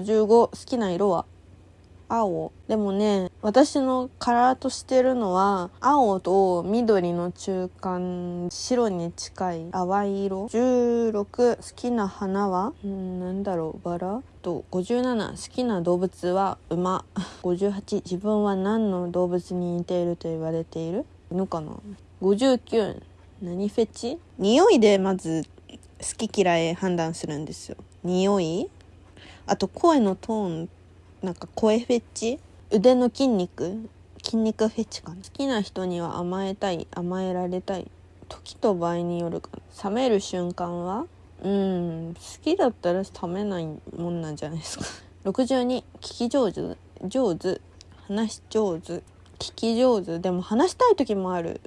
55好きな色は？青。でもね私のカラーとしてるのは青と緑の中間白に近い淡い色。16好きな花は？んなんだろうバラ？と57好きな動物は？馬。58自分は何の動物に似ていると言われている？犬かな？59何フェチ？匂いでまず好き嫌い判断するんですよ。匂い？あと声のトーンなんか声フェチ？腕の筋肉？筋肉フェチかな？好きな人には甘えたい甘えられたい時と場合によるかな。冷める瞬間は？うん好きだったら冷めないもんなんじゃないですか。62聞き上手上手。話し上手。聞き上手。でも話したい時もある。